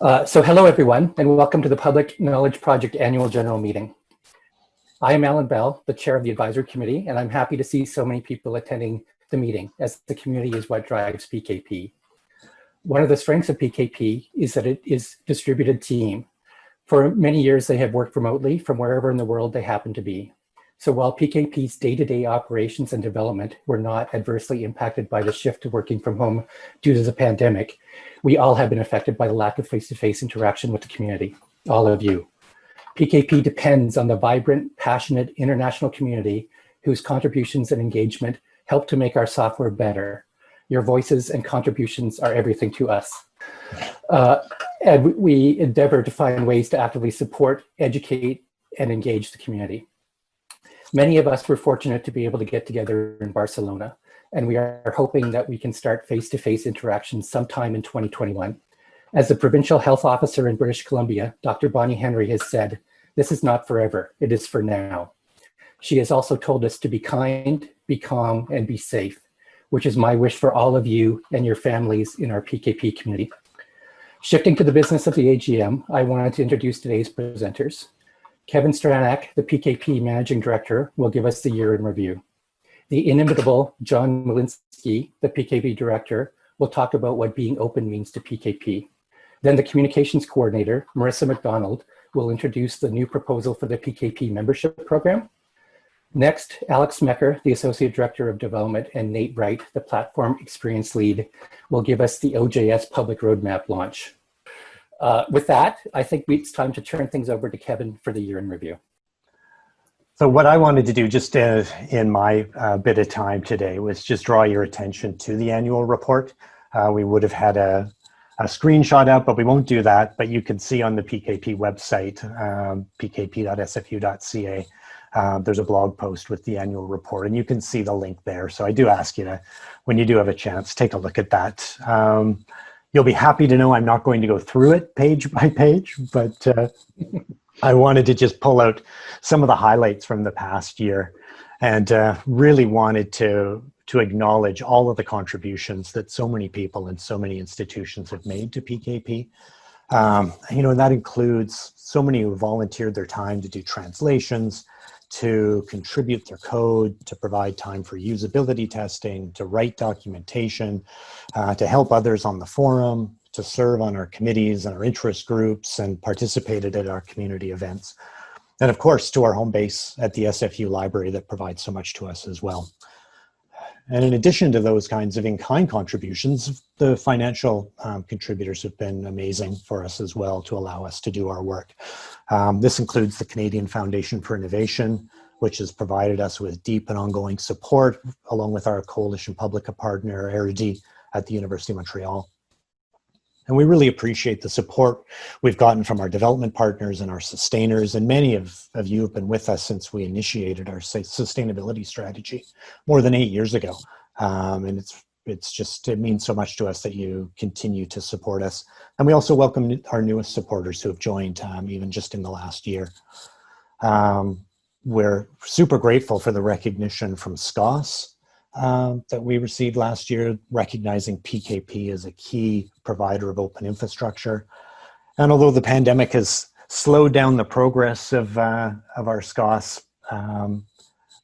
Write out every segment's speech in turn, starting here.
Uh, so hello everyone and welcome to the Public Knowledge Project Annual General Meeting. I am Alan Bell, the chair of the advisory committee, and I'm happy to see so many people attending the meeting as the community is what drives PKP. One of the strengths of PKP is that it is distributed team. For many years, they have worked remotely from wherever in the world they happen to be. So while PKP's day-to-day -day operations and development were not adversely impacted by the shift to working from home due to the pandemic, we all have been affected by the lack of face-to-face -face interaction with the community, all of you. PKP depends on the vibrant, passionate international community whose contributions and engagement help to make our software better. Your voices and contributions are everything to us. Uh, and we endeavor to find ways to actively support, educate, and engage the community. Many of us were fortunate to be able to get together in Barcelona, and we are hoping that we can start face-to-face -face interactions sometime in 2021. As the provincial health officer in British Columbia, Dr. Bonnie Henry has said, this is not forever, it is for now. She has also told us to be kind, be calm, and be safe, which is my wish for all of you and your families in our PKP community. Shifting to the business of the AGM, I wanted to introduce today's presenters. Kevin Stranack, the PKP Managing Director, will give us the year in review. The inimitable John Willinsky, the PKP Director, will talk about what being open means to PKP. Then the Communications Coordinator, Marissa McDonald, will introduce the new proposal for the PKP membership program. Next, Alec Smecher, the Associate Director of Development, and Nate Wright, the Platform Experience Lead, will give us the OJS Public Roadmap launch. Uh, with that, I think it's time to turn things over to Kevin for the year in review. So what I wanted to do just uh, in my uh, bit of time today was just draw your attention to the annual report. Uh, we would have had a, a, screenshot out, but we won't do that. But you can see on the PKP website, um, pkp.sfu.ca, uh, there's a blog post with the annual report and you can see the link there. So I do ask you to, when you do have a chance, take a look at that. Um, You'll be happy to know I'm not going to go through it page by page, but uh, I wanted to just pull out some of the highlights from the past year and uh, really wanted to, to acknowledge all of the contributions that so many people and so many institutions have made to PKP. Um, you know, and that includes so many who volunteered their time to do translations, to contribute their code, to provide time for usability testing, to write documentation, uh, to help others on the forum, to serve on our committees and our interest groups and participated at our community events. And of course, to our home base at the SFU library that provides so much to us as well. And in addition to those kinds of in-kind contributions, the financial um, contributors have been amazing for us as well to allow us to do our work. Um, this includes the Canadian Foundation for Innovation, which has provided us with deep and ongoing support, along with our Coalition Publica partner, Érudit, at the University of Montreal. And we really appreciate the support we've gotten from our development partners and our sustainers. And many of, of you have been with us since we initiated our sustainability strategy more than eight years ago. Um, and it's, it's just, it means so much to us that you continue to support us. And we also welcome our newest supporters who have joined um, even just in the last year. Um, we're super grateful for the recognition from SCOSS um, that we received last year, recognizing PKP as a key provider of open infrastructure. And although the pandemic has slowed down the progress of, uh, of our SCOSS um,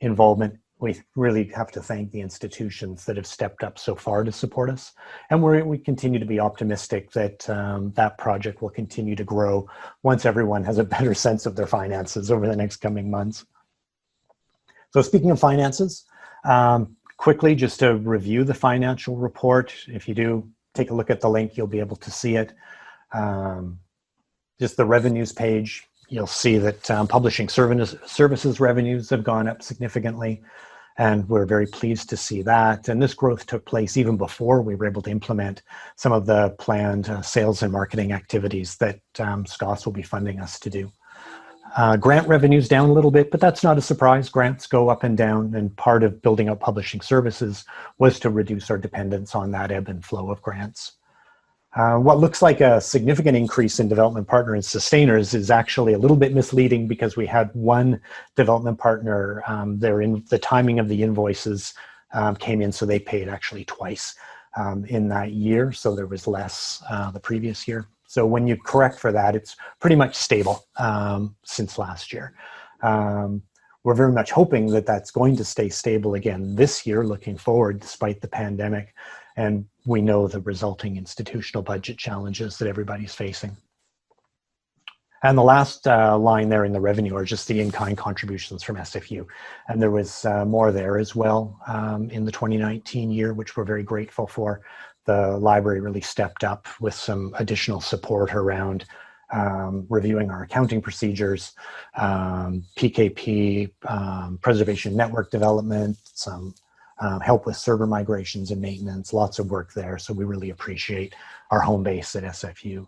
involvement, we really have to thank the institutions that have stepped up so far to support us. And we we continue to be optimistic that um, that project will continue to grow once everyone has a better sense of their finances over the next coming months. So speaking of finances, um, quickly just to review the financial report. If you do take a look at the link, you'll be able to see it. Um, just the revenues page, you'll see that um, publishing services, revenues have gone up significantly. And we're very pleased to see that. And this growth took place even before we were able to implement some of the planned uh, sales and marketing activities that um, SCOSS will be funding us to do. Uh, grant revenues down a little bit, but that's not a surprise. Grants go up and down, and part of building up publishing services was to reduce our dependence on that ebb and flow of grants. Uh, what looks like a significant increase in development partner and sustainers is actually a little bit misleading because we had one development partner, um, in, the timing of the invoices um, came in, so they paid actually twice um, in that year, so there was less uh, the previous year. So when you correct for that, it's pretty much stable um, since last year. Um, we're very much hoping that that's going to stay stable again this year, looking forward, despite the pandemic. And we know the resulting institutional budget challenges that everybody's facing. And the last uh, line there in the revenue are just the in-kind contributions from SFU. And there was uh, more there as well um, in the 2019 year, which we're very grateful for. The library really stepped up with some additional support around um, reviewing our accounting procedures, um, PKP, um, preservation network development, some um, help with server migrations and maintenance, lots of work there. So we really appreciate our home base at SFU.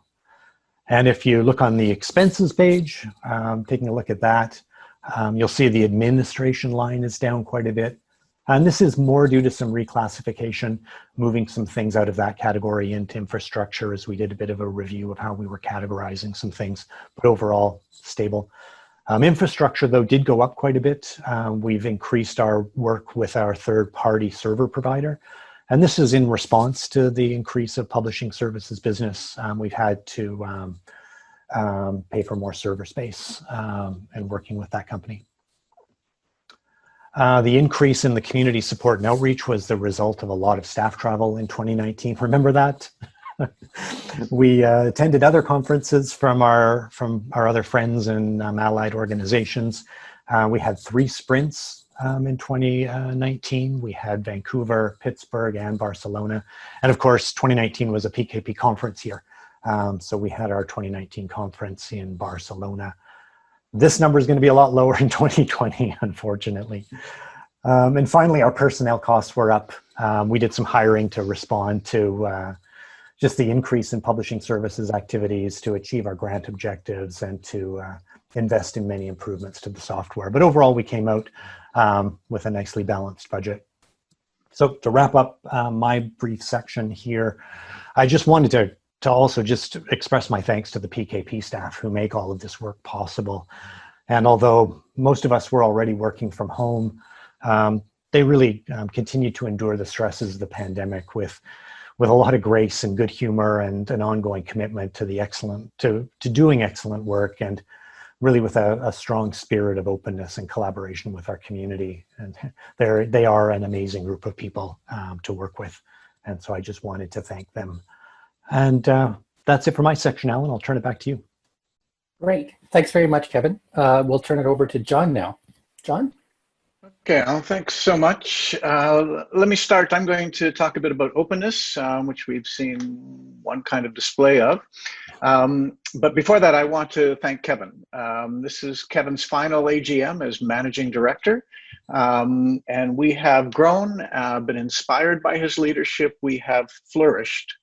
And if you look on the expenses page, um, taking a look at that, um, you'll see the administration line is down quite a bit. And this is more due to some reclassification, moving some things out of that category into infrastructure as we did a bit of a review of how we were categorizing some things, but overall stable. Um, infrastructure, though, did go up quite a bit. Um, we've increased our work with our third-party server provider. And this is in response to the increase of publishing services business. Um, we've had to um, um, pay for more server space um, and working with that company. Uh, the increase in the community support and outreach was the result of a lot of staff travel in 2019. Remember that? we uh, attended other conferences from our from our other friends and um, allied organizations. Uh, we had three sprints um, in 2019. We had Vancouver, Pittsburgh, and Barcelona. And of course, 2019 was a PKP conference year. Um, so we had our 2019 conference in Barcelona. This number is going to be a lot lower in 2020, unfortunately. Um, and finally, our personnel costs were up. Um, we did some hiring to respond to uh, just the increase in publishing services activities to achieve our grant objectives and to uh, invest in many improvements to the software. But overall, we came out um, with a nicely balanced budget. So to wrap up uh, my brief section here, I just wanted to, to also just express my thanks to the PKP staff who make all of this work possible. And although most of us were already working from home, um, they really um, continue to endure the stresses of the pandemic with with a lot of grace and good humor and an ongoing commitment to the excellent to to doing excellent work and really with a, a, strong spirit of openness and collaboration with our community. And they're, they are an amazing group of people um, to work with. And so I just wanted to thank them. And uh, that's it for my section, Alan. I'll turn it back to you. Great. Thanks very much, Kevin. Uh, we'll turn it over to John now. John? Okay, well, thanks so much. Uh, let me start. I'm going to talk a bit about openness, um, which we've seen one kind of display of. Um, but before that, I want to thank Kevin. Um, this is Kevin's final AGM as managing director. Um, and we have grown, uh, been inspired by his leadership. We have flourished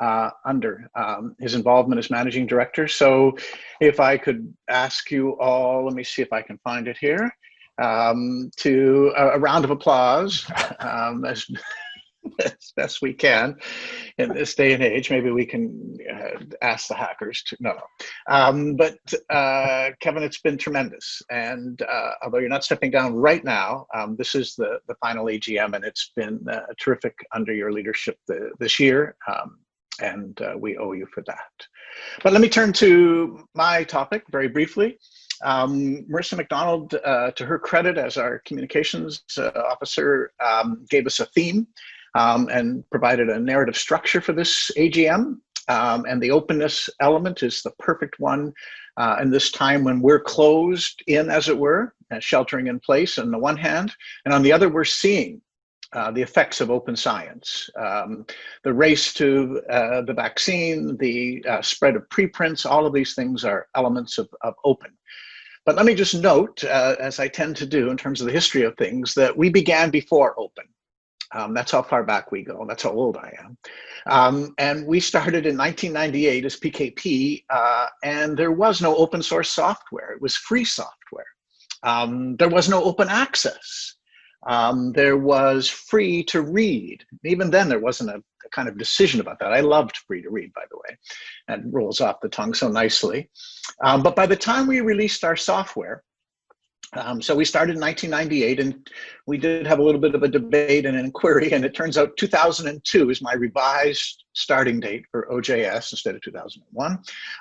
uh, under um, his involvement as managing director. So if I could ask you all, let me see if I can find it here um, to a, a, round of applause um, as, as best we can in this day and age. Maybe we can uh, ask the hackers to, no, no. Um, but uh, Kevin, it's been tremendous. And uh, although you're not stepping down right now, um, this is the, the final AGM and it's been uh, terrific under your leadership the, this year. And uh, we owe you for that. But let me turn to my topic very briefly. Um, Marissa McDonald, uh, to her credit as our communications uh, officer, um, gave us a theme um, and provided a narrative structure for this AGM. Um, and the openness element is the perfect one uh, in this time when we're closed in, as it were, uh, sheltering in place on the one hand, and on the other, we're seeing uh, the effects of open science. Um, the race to uh, the vaccine, the uh, spread of preprints, all of these things are elements of, of open. But let me just note, uh, as I tend to do in terms of the history of things, that we began before open. Um, that's how far back we go. That's how old I am. Um, and we started in 1998 as PKP, uh, and there was no open source software. It was free software. Um, there was no open access. Um, there was free to read. Even then, there wasn't a, a, kind of decision about that. I loved free to read, by the way, and rolls off the tongue so nicely. Um, but by the time we released our software, Um, so we started in 1998 and we did have a little bit of a debate and an inquiry and it turns out 2002 is my revised starting date for OJS instead of 2001.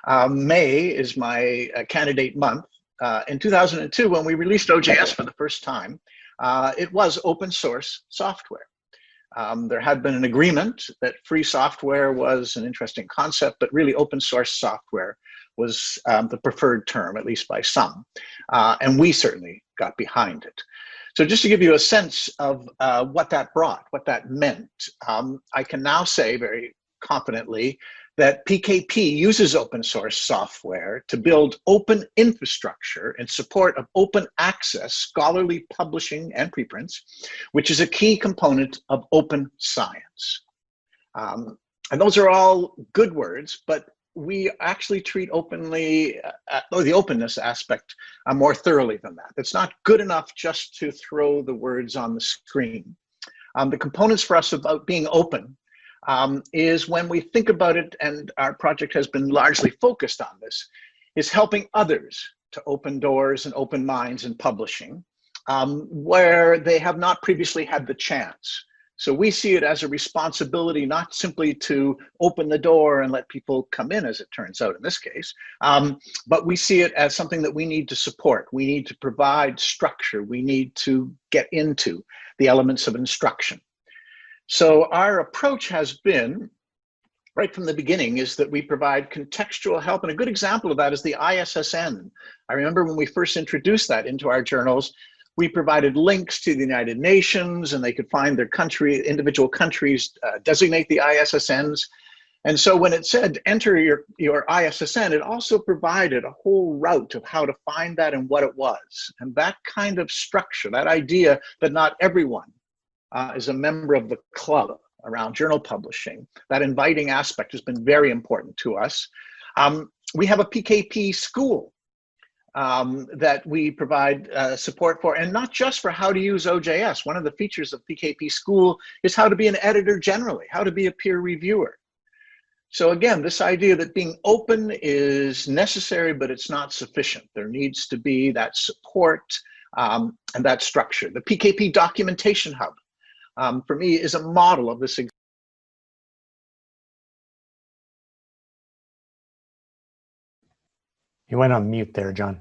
Um, May is my uh, candidate month. Uh, in 2002, when we released OJS for the first time, uh, it was open source software. Um, there had been an agreement that free software was an interesting concept, but really open source software was um, the preferred term, at least by some. Uh, and we certainly got behind it. So just to give you a sense of uh, what that brought, what that meant, um, I can now say very confidently that PKP uses open source software to build open infrastructure in support of open access scholarly publishing and preprints, which is a key component of open science. Um, and those are all good words, but we actually treat openly, uh, or the openness aspect uh, more thoroughly than that. It's not good enough just to throw the words on the screen. Um, the components for us about being open um, is when we think about it, and our project has been largely focused on this, is helping others to open doors and open minds in publishing um, where they have not previously had the chance. So we see it as a responsibility, not simply to open the door and let people come in, as it turns out in this case, um, but we see it as something that we need to support. We need to provide structure. We need to get into the elements of instruction. So our approach has been, right from the beginning, is that we provide contextual help. And a good example of that is the ISSN. I remember when we first introduced that into our journals, we provided links to the United Nations and they could find their country, individual countries uh, designate the ISSNs. And so when it said enter your, your ISSN, it also provided a whole route of how to find that and what it was. And that kind of structure, that idea that not everyone uh, is a member of the club around journal publishing. That inviting aspect has been very important to us. Um, we have a PKP school um, that we provide uh, support for, and not just for how to use OJS. One of the features of PKP School is how to be an editor generally, how to be a peer reviewer. So again, this idea that being open is necessary, but it's not sufficient. There needs to be that support um, and that structure. The PKP Documentation Hub um, for me is a model of this. You went on mute there, John.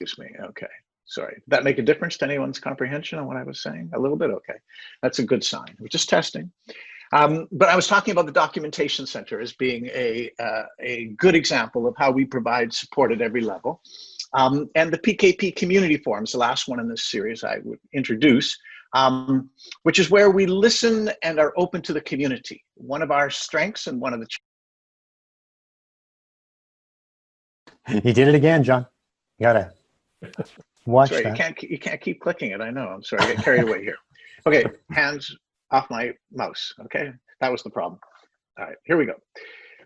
Excuse me. Okay. Sorry. Did that make a difference to anyone's comprehension on what I was saying? A little bit. Okay. That's a good sign. We're just testing. Um, but I was talking about the Documentation Center as being a, uh, a good example of how we provide support at every level. Um, and the PKP Community Forums, the last one in this series I would introduce, um, which is where we listen and are open to the community. One of our strengths and one of the You did it again, John. You gotta watch sorry, that. You can't you can't keep clicking it. I know. I'm sorry. I get carried away here. Okay, hands off my mouse. Okay, that was the problem. All right, here we go.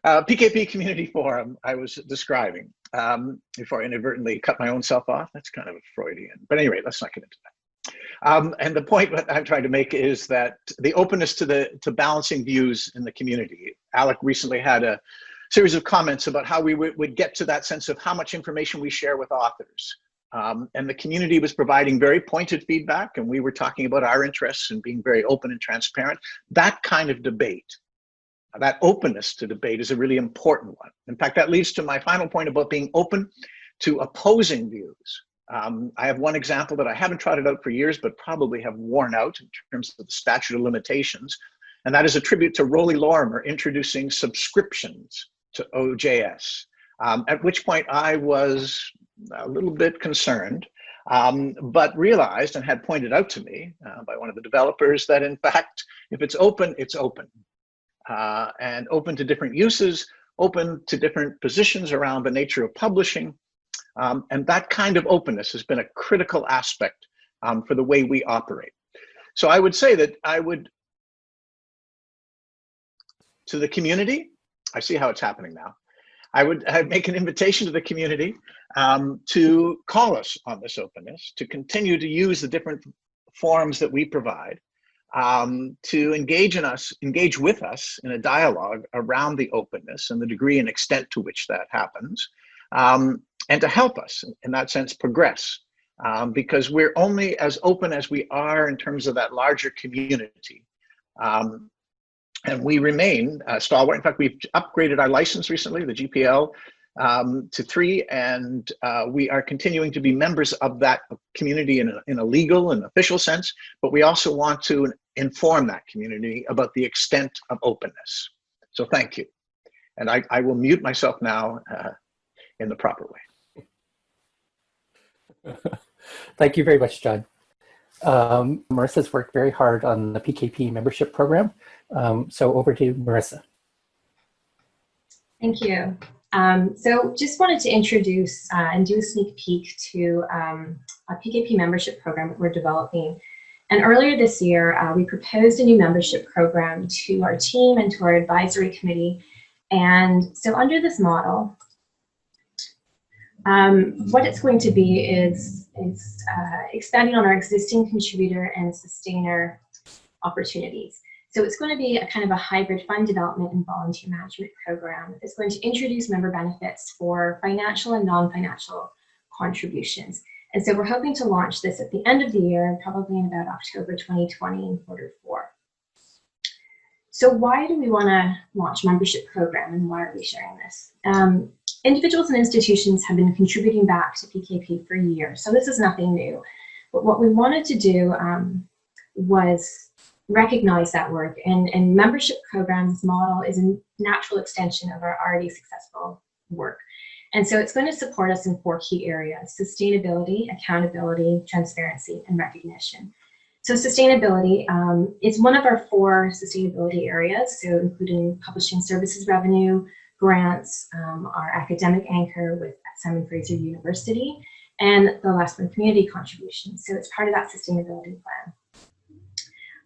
Uh, PKP Community Forum I was describing um, before I inadvertently cut my own self off. That's kind of a Freudian. But anyway, let's not get into that. Um, and the point that I'm trying to make is that the openness to the to balancing views in the community. Alec recently had a series of comments about how we would get to that sense of how much information we share with authors. Um, and the community was providing very pointed feedback and we were talking about our interests and being very open and transparent. That kind of debate, that openness to debate is a really important one. In fact, that leads to my final point about being open to opposing views. Um, I have one example that I haven't trotted out for years, but probably have worn out in terms of the statute of limitations. And that is a tribute to Roly Lorimer introducing subscriptions to OJS, um, at which point I was a little bit concerned, um, but realized and had pointed out to me uh, by one of the developers that in fact, if it's open, it's open. Uh, and open to different uses, open to different positions around the nature of publishing, um, and that kind of openness has been a critical aspect um, for the way we operate. So I would say that I would, to the community, I see how it's happening now. I would I'd make an invitation to the community um, to call us on this openness, to continue to use the different forums that we provide, um, to engage in us, engage with us in a dialogue around the openness and the degree and extent to which that happens, um, and to help us in that sense progress um, because we're only as open as we are in terms of that larger community. Um, and we remain uh, stalwart. In fact, we've upgraded our license recently, the GPL, um, to three, and uh, we are continuing to be members of that community in a, in a legal and official sense, but we also want to inform that community about the extent of openness. So thank you. And I, I will mute myself now uh, in the proper way. Thank you very much, John. Um, Marissa's worked very hard on the PKP membership program. Um, so over to Marissa. Thank you. Um, so just wanted to introduce uh, and do a sneak peek to um, a PKP membership program that we're developing. And earlier this year, uh, we proposed a new membership program to our team and to our advisory committee. And so under this model, um, what it's going to be is, is uh, expanding on our existing contributor and sustainer opportunities. So it's going to be a kind of a hybrid fund development and volunteer management program. It's going to introduce member benefits for financial and non-financial contributions. And so we're hoping to launch this at the end of the year, probably in about October 2020 in quarter four. So why do we want to launch membership program and why are we sharing this? Um, individuals and institutions have been contributing back to PKP for years, so this is nothing new. But what we wanted to do um, was recognize that work and, and membership programs model is a natural extension of our already successful work. And so it's going to support us in four key areas, sustainability, accountability, transparency, and recognition. So sustainability um, is one of our four sustainability areas, so including publishing services revenue, grants, um, our academic anchor with Simon Fraser University, and the last one, community contributions. So it's part of that sustainability plan.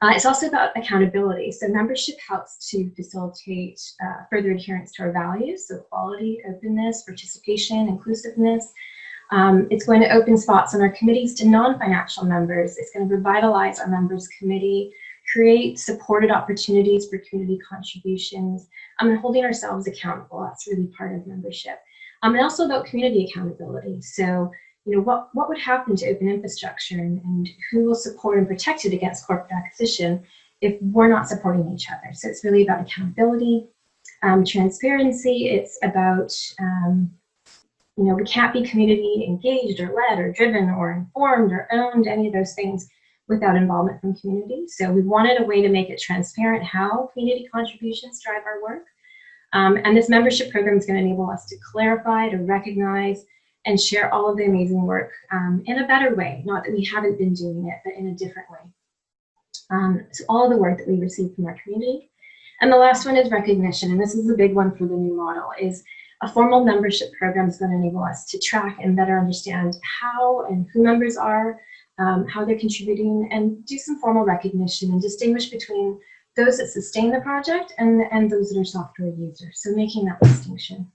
Uh, it's also about accountability. So membership helps to facilitate uh, further adherence to our values, so quality, openness, participation, inclusiveness. Um, it's going to open spots on our committees to non-financial members. It's going to revitalize our members committee, create supported opportunities for community contributions, um, and holding ourselves accountable. That's really part of membership. Um, and also about community accountability. So you know, what, what would happen to open infrastructure and, and who will support and protect it against corporate acquisition if we're not supporting each other. So it's really about accountability, um, transparency. It's about, um, you know, we can't be community engaged or led or driven or informed or owned, any of those things without involvement from community. So we wanted a way to make it transparent how community contributions drive our work. Um, and this membership program is going to enable us to clarify, to recognize, and share all of the amazing work um, in a better way. Not that we haven't been doing it, but in a different way. Um, so all the work that we receive from our community. And the last one is recognition, and this is a big one for the new model, is a formal membership program is going to enable us to track and better understand how and who members are, um, how they're contributing, and do some formal recognition and distinguish between those that sustain the project and, and those that are software users. So making that distinction.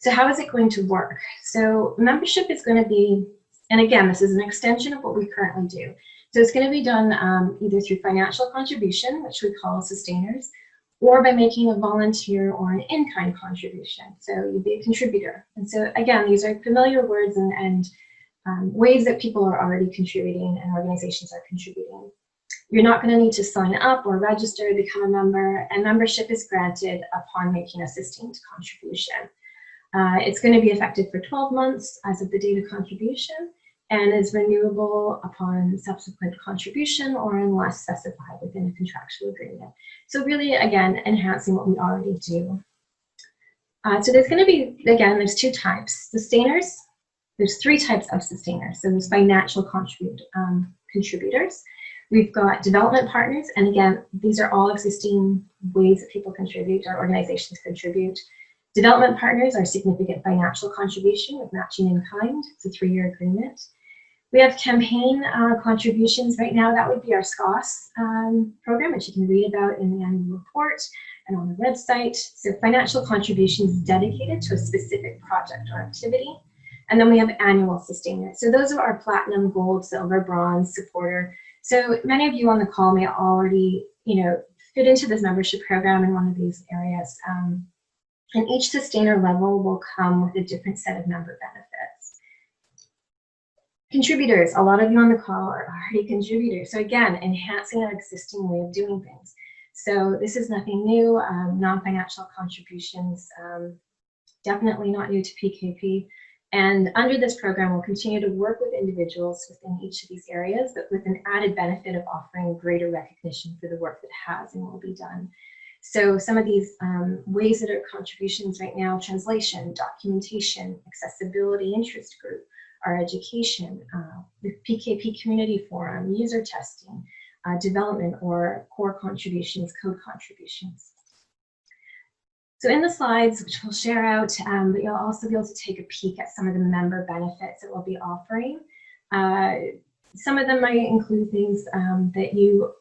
So how is it going to work? So membership is going to be, and again, this is an extension of what we currently do. So it's going to be done um, either through financial contribution, which we call sustainers, or by making a volunteer or an in-kind contribution. So you'd be a contributor. And so again, these are familiar words and, and um, ways that people are already contributing and organizations are contributing. You're not going to need to sign up or register to become a member, and membership is granted upon making a sustained contribution. Uh, it's going to be effective for 12 months as of the date of contribution and is renewable upon subsequent contribution or unless specified within a contractual agreement. So really, again, enhancing what we already do. Uh, so there's going to be, again, there's two types. Sustainers, there's three types of sustainers. So there's financial contribute, um, contributors. We've got development partners, and again, these are all existing ways that people contribute, our organizations contribute. Development partners are significant financial contribution with matching in kind. It's a three-year agreement. We have campaign uh, contributions right now. That would be our SCOSS um, program, which you can read about in the annual report and on the website. So financial contributions dedicated to a specific project or activity. And then we have annual sustainers. So those are our platinum, gold, silver, bronze supporter. So many of you on the call may already, you know, fit into this membership program in one of these areas. Um, and each sustainer level will come with a different set of member benefits. Contributors, a lot of you on the call are already contributors. So again, enhancing our existing way of doing things. So this is nothing new, um, non-financial contributions, um, definitely not new to PKP. And under this program, we'll continue to work with individuals within each of these areas, but with an added benefit of offering greater recognition for the work that has and will be done. So some of these um, ways that are contributions right now, translation, documentation, accessibility interest group, our education, uh, the PKP community forum, user testing, uh, development or core contributions, code contributions. So in the slides, which we'll share out, um, but you'll also be able to take a peek at some of the member benefits that we'll be offering. Uh, some of them might include things um, that you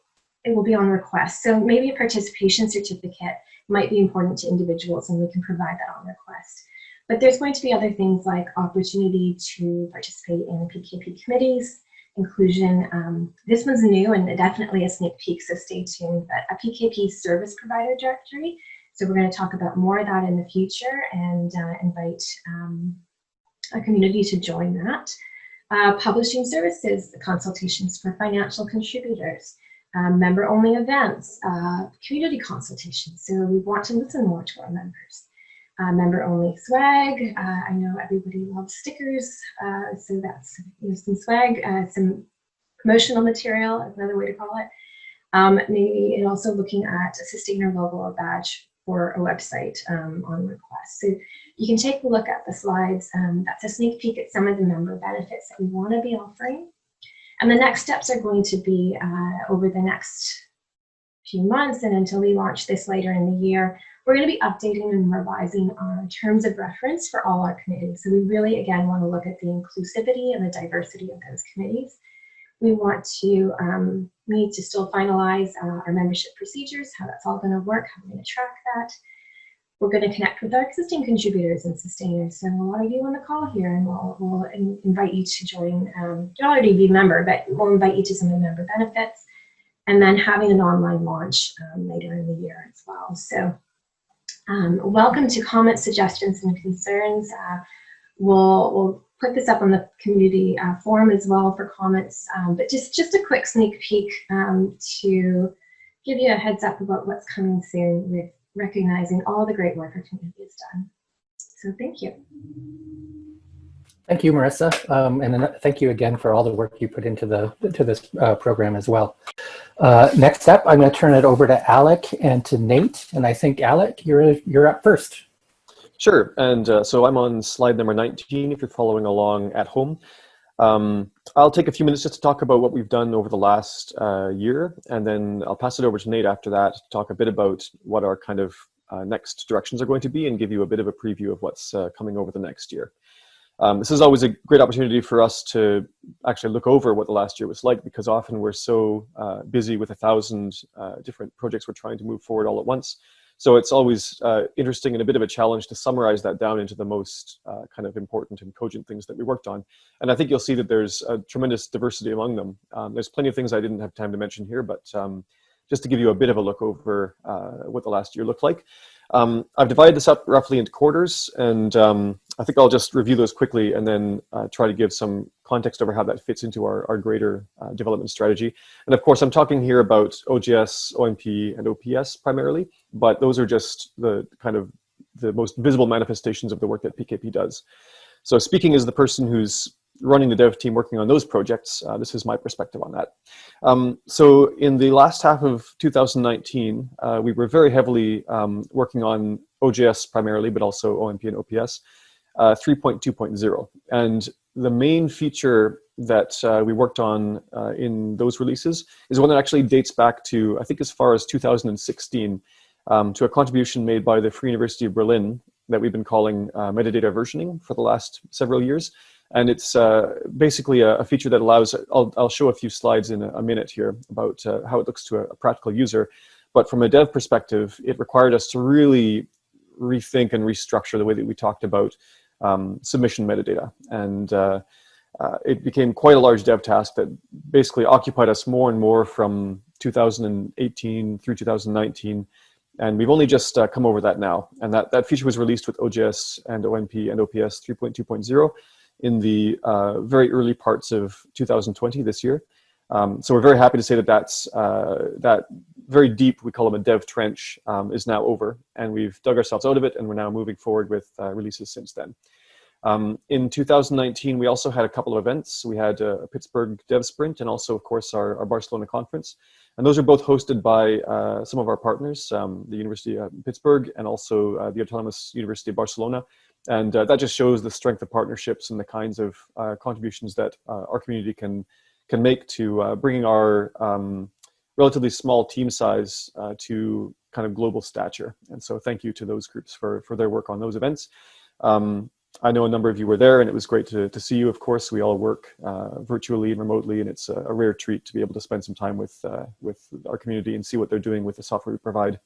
it will be on request. So maybe a participation certificate might be important to individuals and we can provide that on request. But there's going to be other things like opportunity to participate in PKP committees, inclusion. Um, this one's new and definitely a sneak peek, so stay tuned, but a PKP service provider directory. So we're going to talk about more of that in the future and uh, invite um, a community to join that. Uh, publishing services, consultations for financial contributors, um, member-only events, uh, community consultations. So we want to listen more to our members. Uh, member-only swag. Uh, I know everybody loves stickers, uh, so that's you know, some swag, some promotional material another way to call it. Um, maybe and also looking at a sustainer logo or badge for a website um, on request. So you can take a look at the slides. Um, that's a sneak peek at some of the member benefits that we want to be offering. And the next steps are going to be uh, over the next few months and until we launch this later in the year, we're going to be updating and revising our terms of reference for all our committees. So we really, again, want to look at the inclusivity and the diversity of those committees. We want to, um, we need to still finalize uh, our membership procedures, how that's all going to work, how we're going to track that. We're going to connect with our existing contributors and sustainers. So a lot of you on the call here, and we'll, we'll invite you to join. Um, you'll already be a member, but we'll invite you to some of the member benefits. And then having an online launch um, later in the year as well. So um, welcome to comments, suggestions, and concerns. Uh, we'll, we'll put this up on the community uh, forum as well for comments, um, but just, just a quick sneak peek um, to give you a heads up about what's coming soon with recognizing all the great work our community has done. So thank you. Thank you, Marissa, um, and thank you again for all the work you put into the to this uh, program as well. Uh, next up, I'm going to turn it over to Alec and to Nate, and I think Alec, you're you're up first. Sure, and uh, so I'm on slide number 19 if you're following along at home. Um, I'll take a few minutes just to talk about what we've done over the last uh, year, and then I'll pass it over to Nate after that to talk a bit about what our kind of uh, next directions are going to be and give you a bit of a preview of what's uh, coming over the next year. Um, this is always a great opportunity for us to actually look over what the last year was like because often we're so uh, busy with a thousand uh, different projects we're trying to move forward all at once so it's always uh, interesting and a bit of a challenge to summarize that down into the most uh, kind of important and cogent things that we worked on. And I think you'll see that there's a tremendous diversity among them. Um, there's plenty of things I didn't have time to mention here, but um, just to give you a bit of a look over uh, what the last year looked like. Um, I've divided this up roughly into quarters, and um, I think I'll just review those quickly and then uh, try to give some context over how that fits into our, our greater uh, development strategy. And of course, I'm talking here about OJS, OMP, and OPS primarily, but those are just the kind of the most visible manifestations of the work that PKP does. So speaking as the person who's running the dev team working on those projects, uh, this is my perspective on that. Um, so in the last half of 2019, uh, we were very heavily um, working on OJS primarily, but also OMP and OPS, uh, 3.2.0. And the main feature that uh, we worked on uh, in those releases is one that actually dates back to, I think as far as 2016, um, to a contribution made by the Free University of Berlin that we've been calling uh, metadata versioning for the last several years. And it's uh, basically a, a, feature that allows, I'll, I'll, show a few slides in a, a minute here about uh, how it looks to a, a, practical user. But from a dev perspective, it required us to really rethink and restructure the way that we talked about um, submission metadata. And uh, uh, it became quite a large dev task that basically occupied us more and more from 2018 through 2019. And we've only just uh, come over that now. And that, that feature was released with OJS and OMP and OPS 3.2.0 in the uh, very early parts of 2020 this year. Um, so we're very happy to say that that's, uh, that very deep, we call them a dev trench, um, is now over. And we've dug ourselves out of it and we're now moving forward with uh, releases since then. Um, in 2019, we also had a couple of events. We had a Pittsburgh Dev Sprint and also, of course, our, our Barcelona conference. And those are both hosted by uh, some of our partners, um, the University of Pittsburgh and also uh, the Autonomous University of Barcelona. And uh, that just shows the strength of partnerships and the kinds of uh, contributions that uh, our community can, can make to uh, bringing our um, relatively small team size to kind of global stature. And so thank you to those groups for, for their work on those events. Um, I know a number of you were there and it was great to, to see you, of course. We all work uh, virtually and remotely and it's a, a, rare treat to be able to spend some time with, uh, with our community and see what they're doing with the software we provide.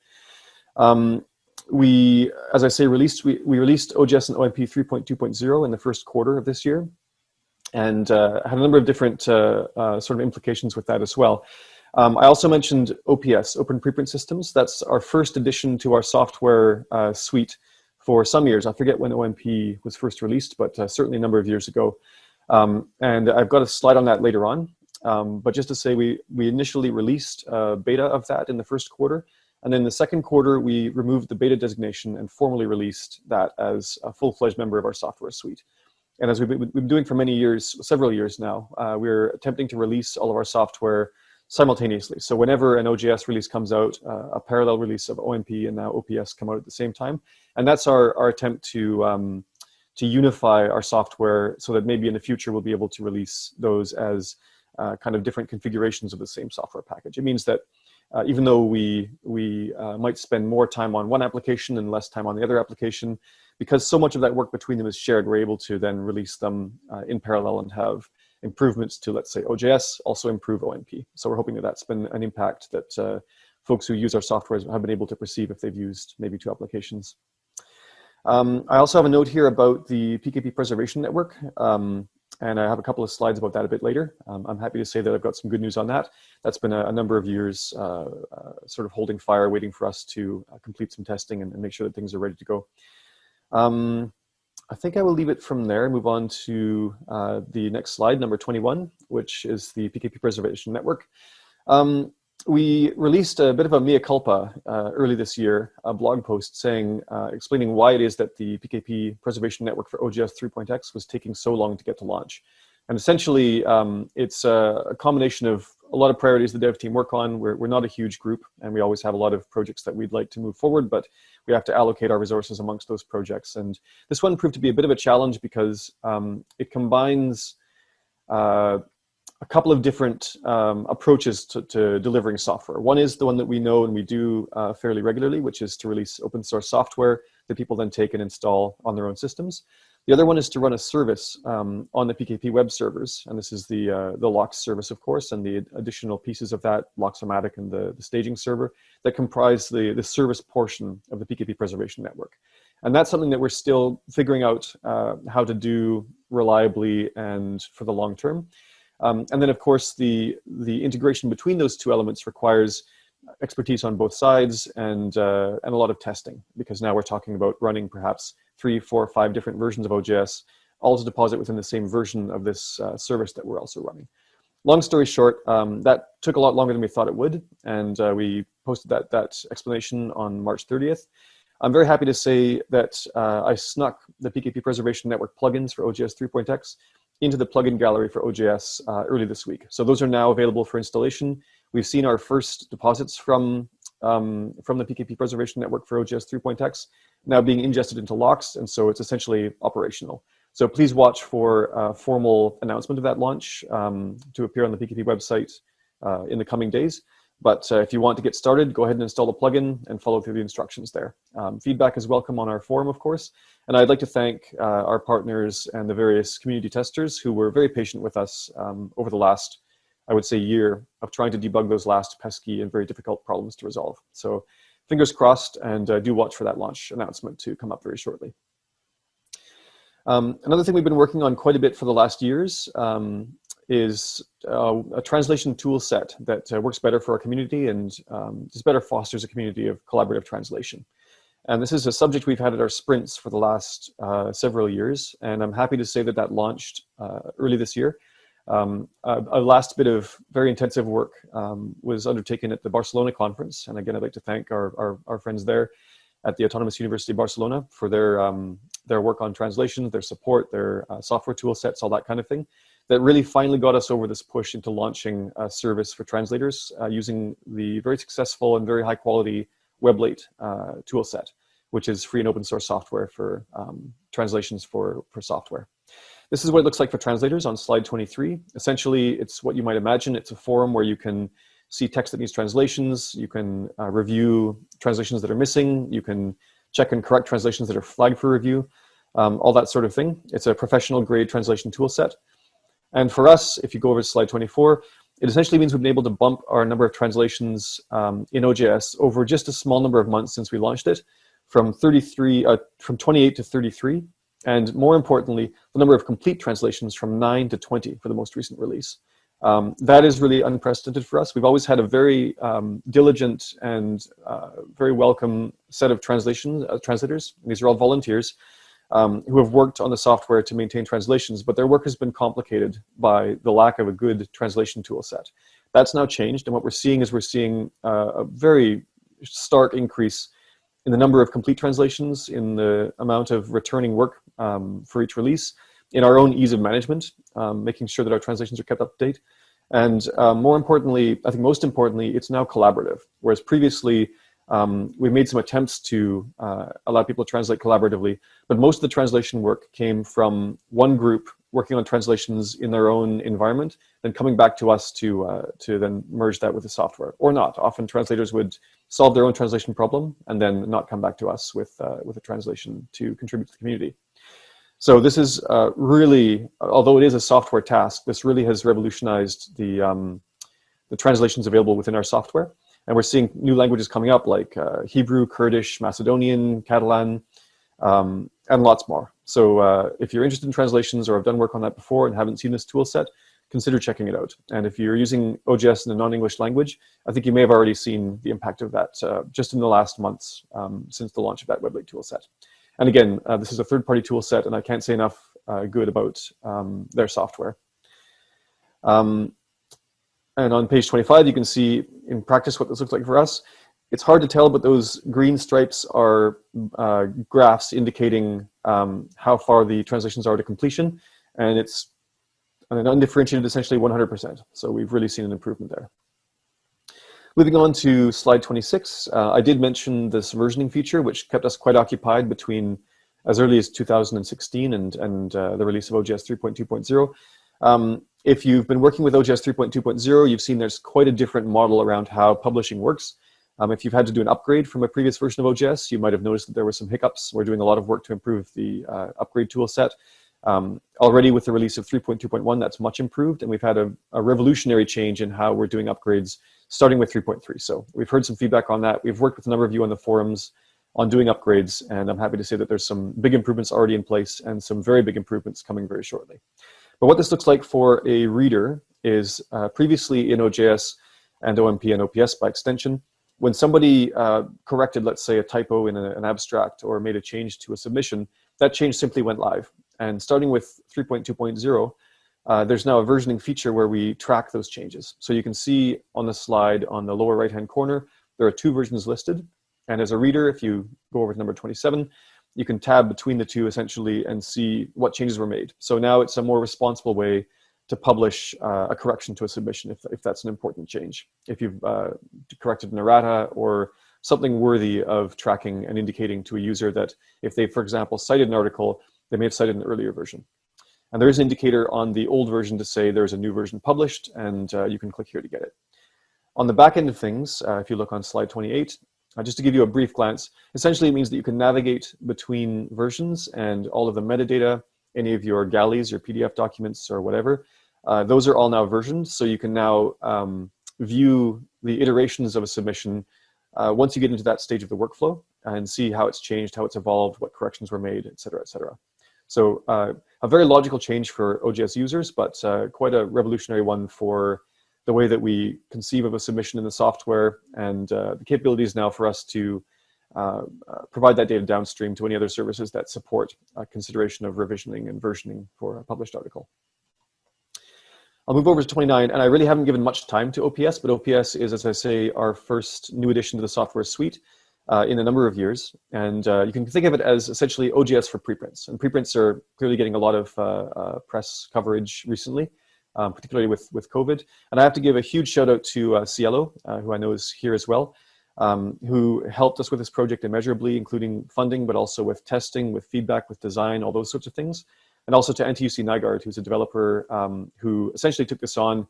Um, we, as I say, released, we, we released OJS and OMP 3.2.0 in the first quarter of this year and uh, had a number of different uh, uh, sort of implications with that as well. Um, I also mentioned OPS, Open Preprint Systems. That's our first addition to our software uh, suite for some years. I forget when OMP was first released, but uh, certainly a number of years ago. Um, and I've got a slide on that later on. Um, but just to say, we, we initially released a beta of that in the first quarter. And then the second quarter, we removed the beta designation and formally released that as a full-fledged member of our software suite. And as we've been doing for many years, several years now, uh, we're attempting to release all of our software simultaneously. So whenever an OJS release comes out, uh, a parallel release of OMP and now OPS come out at the same time. And that's our, our attempt to, um, to unify our software so that maybe in the future we'll be able to release those as uh, kind of different configurations of the same software package. It means that uh, even though we, we uh, might spend more time on one application and less time on the other application, because so much of that work between them is shared, we're able to then release them uh, in parallel and have improvements to, let's say, OJS, also improve OMP. So we're hoping that that's been an impact that uh, folks who use our software have been able to perceive if they've used maybe two applications. Um, I also have a note here about the PKP Preservation Network, um, and I have a couple of slides about that a bit later. Um, I'm happy to say that I've got some good news on that. That's been a, a number of years uh, uh, sort of holding fire, waiting for us to uh, complete some testing and, and, make sure that things are ready to go. Um, I think I will leave it from there and move on to uh, the next slide, number 21, which is the PKP Preservation Network. Um, we released a bit of a mea culpa uh, early this year, a blog post saying, uh, explaining why it is that the PKP Preservation Network for OJS 3.x was taking so long to get to launch. And essentially, um, it's a, a, combination of a lot of priorities the dev team work on. We're, we're not a huge group, and we always have a lot of projects that we'd like to move forward, but we have to allocate our resources amongst those projects. And this one proved to be a bit of a challenge because um, it combines uh, a couple of different um, approaches to, to, delivering software. One is the one that we know and we do uh, fairly regularly, which is to release open source software that people then take and install on their own systems. The other one is to run a service um, on the PKP web servers, and this is the uh, the LOCKSS service, of course, and the additional pieces of that, LOCKSS-O-Matic and the, the staging server, that comprise the, the service portion of the PKP preservation network. And that's something that we're still figuring out uh, how to do reliably and for the long term. Um, and then, of course, the, the integration between those two elements requires expertise on both sides and, uh, and a lot of testing, because now we're talking about running perhaps three, four, five different versions of OJS, all to deposit within the same version of this uh, service that we're also running. Long story short, um, that took a lot longer than we thought it would, and uh, we posted that, that explanation on March 30th. I'm very happy to say that uh, I snuck the PKP Preservation Network plugins for OJS 3.x into the plugin gallery for OJS uh, early this week. So those are now available for installation. We've seen our first deposits from, um, from the PKP Preservation Network for OJS 3.x now being ingested into LOCKSS, and so it's essentially operational. So please watch for a formal announcement of that launch um, to appear on the PKP website uh, in the coming days. But uh, if you want to get started, go ahead and install the plugin and follow through the instructions there. Um, feedback is welcome on our forum, of course. And I'd like to thank uh, our partners and the various community testers who were very patient with us um, over the last, I would say, year of trying to debug those last pesky and very difficult problems to resolve. So fingers crossed and uh, do watch for that launch announcement to come up very shortly. Um, another thing we've been working on quite a bit for the last years um, is uh, a translation tool set that uh, works better for our community and um, just better fosters a community of collaborative translation. And this is a subject we've had at our sprints for the last uh, several years. And I'm happy to say that that launched uh, early this year. Um, a, a, last bit of very intensive work um, was undertaken at the Barcelona conference. And again, I'd like to thank our, our, our friends there at the Autonomous University of Barcelona for their, um, their work on translations, their support, their uh, software tool sets, all that kind of thing. That really finally got us over this push into launching a service for translators uh, using the very successful and very high quality Weblate uh, tool set, which is free and open source software for um, translations for, for software. This is what it looks like for translators on slide 23. Essentially, it's what you might imagine. It's a forum where you can see text that needs translations. You can uh, review translations that are missing. You can check and correct translations that are flagged for review, um, all that sort of thing. It's a professional grade translation tool set. And for us, if you go over to slide 24, it essentially means we've been able to bump our number of translations um, in OJS over just a small number of months since we launched it from 33, uh, from 28 to 33. And more importantly, the number of complete translations from nine to 20 for the most recent release. Um, that is really unprecedented for us. We've always had a very um, diligent and uh, very welcome set of translation uh, translators. These are all volunteers um, who have worked on the software to maintain translations, but their work has been complicated by the lack of a good translation tool set. That's now changed, and what we're seeing is we're seeing uh, a very stark increase in the number of complete translations, in the amount of returning work um, for each release, in our own ease of management, um, making sure that our translations are kept up to date. And uh, more importantly, I think most importantly, it's now collaborative. Whereas previously, um, we made some attempts to uh, allow people to translate collaboratively, but most of the translation work came from one group working on translations in their own environment, then coming back to us to, uh, to then merge that with the software, or not. Often translators would solve their own translation problem and then not come back to us with, uh, with a translation to contribute to the community. So this is uh, really, although it is a software task, this really has revolutionized the, um, the translations available within our software. And we're seeing new languages coming up like uh, Hebrew, Kurdish, Macedonian, Catalan, um, and lots more. So uh, if you're interested in translations or have done work on that before and haven't seen this tool set, consider checking it out. And if you're using OJS in a non-English language, I think you may have already seen the impact of that uh, just in the last months um, since the launch of that Weblate tool set. And again, uh, this is a third-party tool set, and I can't say enough uh, good about um, their software. Um, and on page 25, you can see in practice what this looks like for us. It's hard to tell, but those green stripes are uh, graphs indicating um, how far the translations are to completion. And it's an undifferentiated, essentially 100%. So we've really seen an improvement there. Moving on to slide 26, uh, I did mention this versioning feature, which kept us quite occupied between as early as 2016 and, and uh, the release of OJS 3.2.0. Um, if you've been working with OJS 3.2.0, you've seen there's quite a different model around how publishing works. Um, if you've had to do an upgrade from a previous version of OJS, you might have noticed that there were some hiccups. We're doing a lot of work to improve the uh, upgrade tool set. Um, already with the release of 3.2.1, that's much improved, and we've had a, a, revolutionary change in how we're doing upgrades, starting with 3.3. So we've heard some feedback on that. We've worked with a number of you on the forums on doing upgrades, and I'm happy to say that there's some big improvements already in place and some very big improvements coming very shortly. But what this looks like for a reader is uh, previously in OJS and OMP and OPS by extension, when somebody uh, corrected, let's say, a typo in a, an abstract or made a change to a submission, that change simply went live. And starting with 3.2.0, uh, there's now a versioning feature where we track those changes. So you can see on the slide on the lower right-hand corner, there are two versions listed. And as a reader, if you go over to number 27, you can tab between the two essentially and see what changes were made. So now it's a more responsible way to publish uh, a correction to a submission if, if that's an important change. If you've uh, corrected an errata or something worthy of tracking and indicating to a user that if they, for example, cited an article, they may have cited an earlier version. And there is an indicator on the old version to say there's a new version published, and uh, you can click here to get it. On the back end of things, uh, if you look on slide 28, uh, just to give you a brief glance, essentially it means that you can navigate between versions and all of the metadata, any of your galleys, your PDF documents or whatever, uh, those are all now versions. So you can now um, view the iterations of a submission uh, once you get into that stage of the workflow and see how it's changed, how it's evolved, what corrections were made, et cetera, et cetera. So uh, a very logical change for OJS users, but uh, quite a revolutionary one for the way that we conceive of a submission in the software and uh, the capabilities now for us to uh, uh, provide that data downstream to any other services that support consideration of revisioning and versioning for a published article. I'll move over to 29, and I really haven't given much time to OPS, but OPS is, as I say, our first new addition to the software suite uh, in a number of years. And uh, you can think of it as essentially OJS for preprints. And preprints are clearly getting a lot of uh, uh press coverage recently, um, particularly with, with COVID. And I have to give a huge shout out to uh, SciELO, uh, who I know is here as well, um, who helped us with this project immeasurably, including funding, but also with testing, with feedback, with design, all those sorts of things and also to NTUC Nygaard, who's a developer um, who essentially took this on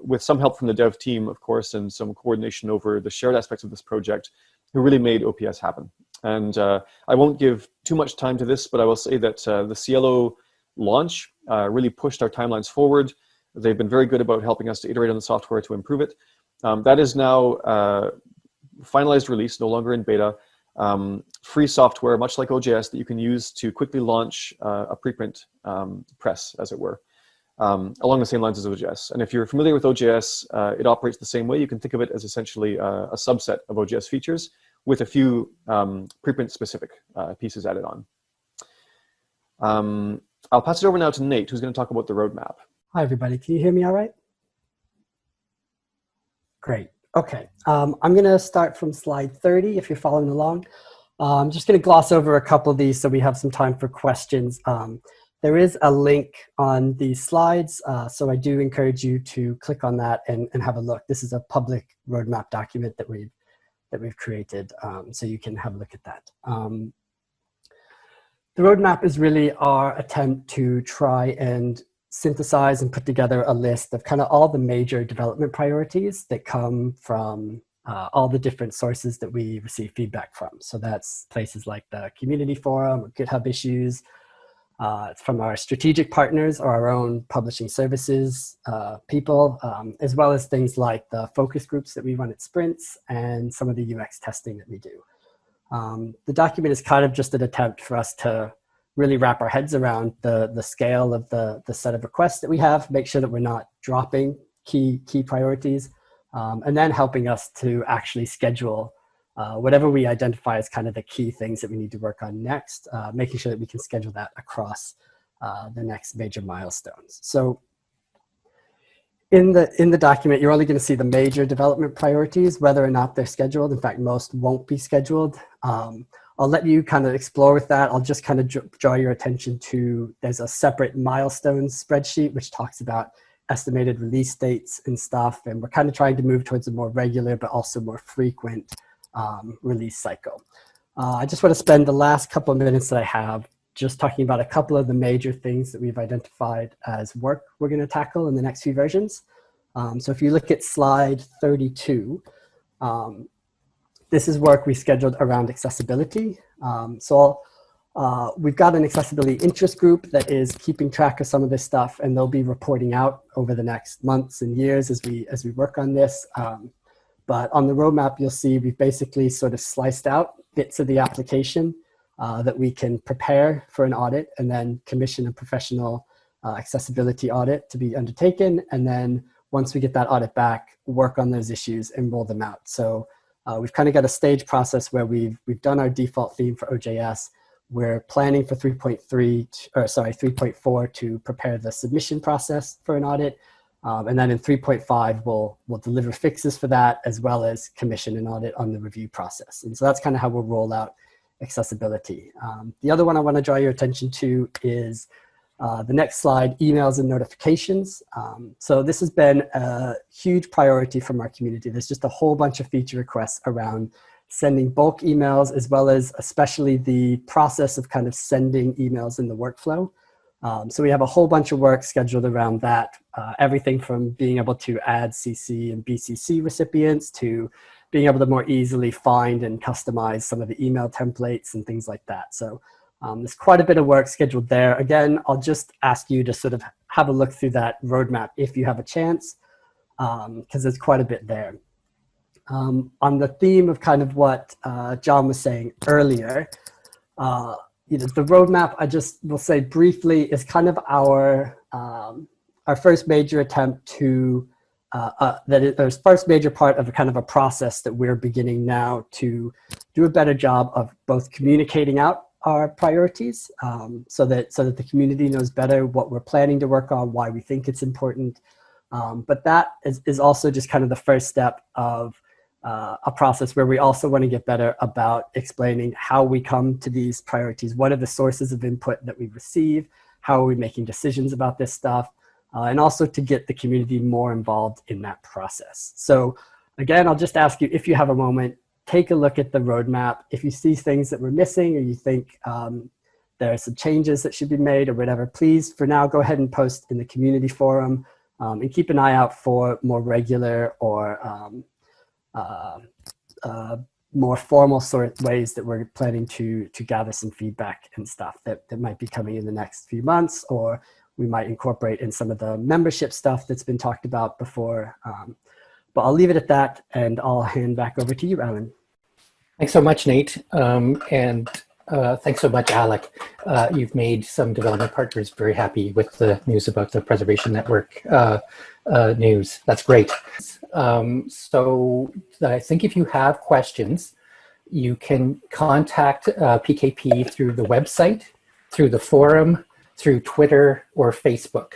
with some help from the dev team, of course, and some coordination over the shared aspects of this project, who really made OPS happen. And uh, I won't give too much time to this, but I will say that uh, the SciELO launch uh, really pushed our timelines forward. They've been very good about helping us to iterate on the software to improve it. Um, that is now uh, finalized release, no longer in beta um, free software, much like OJS, that you can use to quickly launch uh, a preprint um, press, as it were, um, along the same lines as OJS. And if you're familiar with OJS, uh, it operates the same way. You can think of it as essentially uh, a subset of OJS features with a few um, preprint-specific uh, pieces added on. Um, I'll pass it over now to Nate, who's going to talk about the roadmap. Hi, everybody. Can you hear me all right? Great. Okay, um, I'm going to start from slide 30 if you're following along. Uh, I'm just going to gloss over a couple of these so we have some time for questions. Um, there is a link on these slides, uh, so I do encourage you to click on that and, and have a look. This is a public roadmap document that we've, that we've created, um, so you can have a look at that. Um, the roadmap is really our attempt to try and synthesize and put together a list of kind of all the major development priorities that come from uh, all the different sources that we receive feedback from. So that's places like the community forum GitHub issues, uh, from our strategic partners or our own publishing services uh, people, um, as well as things like the focus groups that we run at Sprints and some of the UX testing that we do. Um, the document is kind of just an attempt for us to really wrap our heads around the, the scale of the, the set of requests that we have, make sure that we're not dropping key, key priorities, um, and then helping us to actually schedule uh, whatever we identify as kind of the key things that we need to work on next, uh, making sure that we can schedule that across uh, the next major milestones. So in the, in the document, you're only going to see the major development priorities, whether or not they're scheduled. In fact, most won't be scheduled. Um, I'll let you kind of explore with that. I'll just kind of draw your attention to, there's a separate milestones spreadsheet which talks about estimated release dates and stuff. And we're kind of trying to move towards a more regular, but also more frequent um, release cycle. Uh, I just want to spend the last couple of minutes that I have just talking about a couple of the major things that we've identified as work we're going to tackle in the next few versions. Um, so if you look at slide 32, um, this is work we scheduled around accessibility. Um, so uh, we've got an accessibility interest group that is keeping track of some of this stuff and they'll be reporting out over the next months and years as we, as we work on this. Um, but on the roadmap, you'll see we've basically sort of sliced out bits of the application uh, that we can prepare for an audit and then commission a professional uh, accessibility audit to be undertaken. And then once we get that audit back, work on those issues and roll them out. So uh, we've kind of got a stage process where we've, we've done our default theme for OJS. We're planning for 3.3, or sorry, 3.4 to prepare the submission process for an audit. Um, and then in 3.5, we'll, we'll deliver fixes for that as well as commission an audit on the review process. And so that's kind of how we'll roll out accessibility. Um, the other one I want to draw your attention to is uh, the next slide, emails and notifications. Um, so this has been a huge priority from our community. There's just a whole bunch of feature requests around sending bulk emails as well as especially the process of kind of sending emails in the workflow. Um, so we have a whole bunch of work scheduled around that. Uh, everything from being able to add CC and BCC recipients to being able to more easily find and customize some of the email templates and things like that. So um, there's quite a bit of work scheduled there. Again, I'll just ask you to sort of have a look through that roadmap if you have a chance, because um, there's quite a bit there. Um, on the theme of kind of what uh, John was saying earlier, uh, you know, the roadmap, I just will say briefly, is kind of our, um, our first major attempt to uh, uh, that is the first major part of a kind of a process that we're beginning now to do a better job of both communicating out our priorities um, so that so that the community knows better what we're planning to work on, why we think it's important. Um, but that is, is also just kind of the first step of uh, a process where we also want to get better about explaining how we come to these priorities. What are the sources of input that we receive? How are we making decisions about this stuff? Uh, and also to get the community more involved in that process. So again, I'll just ask you if you have a moment, take a look at the roadmap. If you see things that we're missing or you think um, there are some changes that should be made or whatever, please for now go ahead and post in the community forum um, and keep an eye out for more regular or um, more formal sort of ways that we're planning to to gather some feedback and stuff that, that might be coming in the next few months or we might incorporate in some of the membership stuff that's been talked about before. Um, but I'll leave it at that and I'll hand back over to you, Alan. Thanks so much, Nate. Um, and uh, thanks so much, Alec. Uh, you've made some development partners very happy with the news about the Preservation Network uh, uh news. That's great. Um, so I think if you have questions, you can contact uh, PKP through the website, through the forum, through Twitter or Facebook.